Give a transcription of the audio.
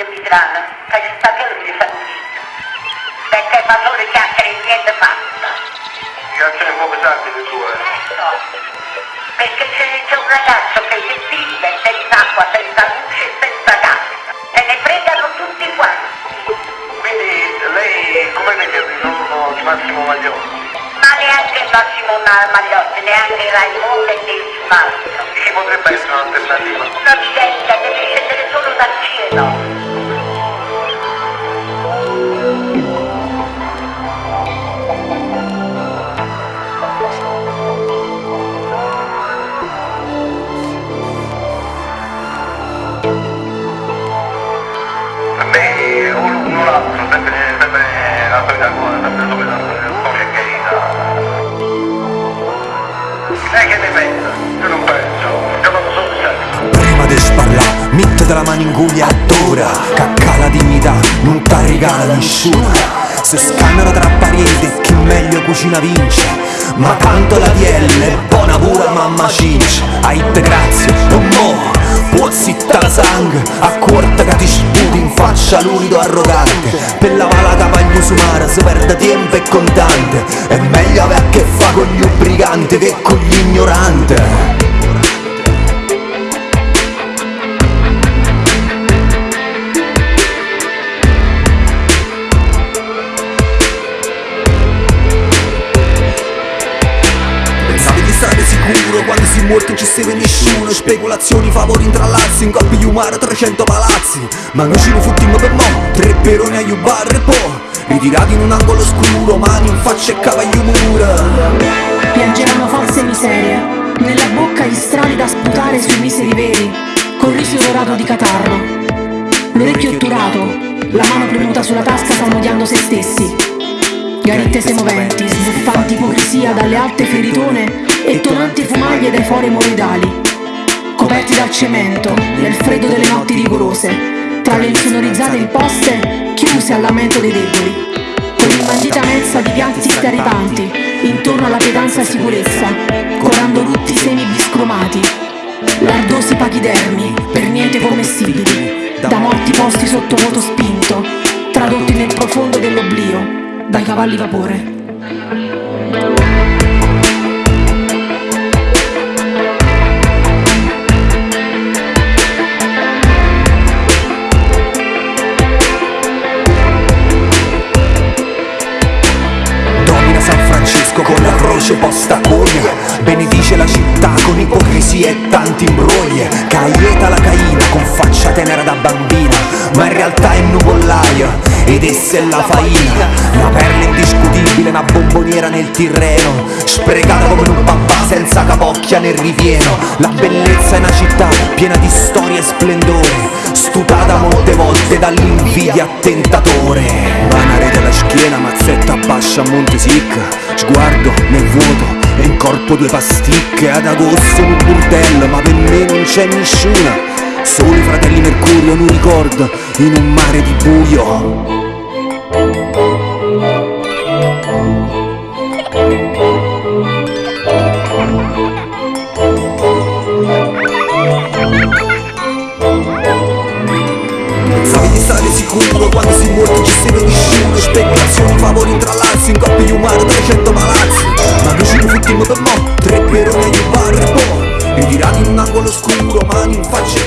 in Mitrano, che ci sta che non mi fa niente. Perché fa solo chiacchiere e niente fatta. Chiacchiere un po' pesanti le tue. Ecco. Perché c'è, un ragazzo che si vive senza acqua, senza luce e senza gas. E ne fregano tutti quanti. Quindi lei come vede il ritorno di Massimo Maglione? Ma neanche Massimo Magliotti, neanche Raimondo e nessun altro. Ci potrebbe essere un'alternativa? Non c'è, deve scendere solo dal cielo. Che ne pensa? Io se Prima di sparlare, mettete la mano in guglia adora. Cacca la dignità, non ti regala nessuno. Se scannano tra pareti, chi meglio cucina vince. Ma tanto la è buona pure mamma cince Ai te grazie, non mo. Può zitta la sangue, a corta che ti sputi in faccia l'unido arrogante. Per la cavaglia su mare si perde tempo e contante. È meglio avere a che fa con gli obbliganti che con gli ignoranti? Quando si morto non ci segue nessuno. Speculazioni, favori, intrallazzi, in coppi di umare 300 palazzi. Ma noi ci rifuttimmo per mo', tre peroni agli bar e po' Ritirati in un angolo scuro, mani in faccia e cavaglio dorato di catarro. L'orecchio otturato, la mano premuta sulla tasca salmodiando se stessi. Garitte moventi, sbuffanti ipocrisia dalle alte feritone e tonanti fumaglie dai fori moridali. Coperti dal cemento, nel freddo delle notti rigorose, tra le insonorizzate imposte, chiuse al lamento dei deboli con l'imbandita mensa di pianti sterripanti, intorno alla pietanza sicurezza, corando rutti semi biscromati, lardosi pachidermi, per niente commestibili, da morti posti sotto voto spinto, tradotti nel profondo dell'oblio, dai cavalli vapore. La croce posta a coglia Benedice la città con ipocrisia e tanti imbrogli. Caieta la caina con faccia tenera da bambina. Ma in realtà è nuvollaia ed essa è la faina. Una perla indiscutibile, una bomboniera nel Tirreno. Sprecata come un papà senza capocchia nel ripieno La bellezza è una città piena di storia e splendore. Stutata molte volte dall'invidia attentatore mazzetta bascia a Monte Sicca Sguardo nel vuoto e in corpo due pasticche. Ad agosto un burdello, ma per me non c'è nessuna. Solo i fratelli Mercurio, un ricordo in un mare di buio in coppie di umane 300 palazzi. Ma noi ci rifuttimmo per mo', tre peroni agli bar e po' Ritirati in un angolo scuro, mani in faccia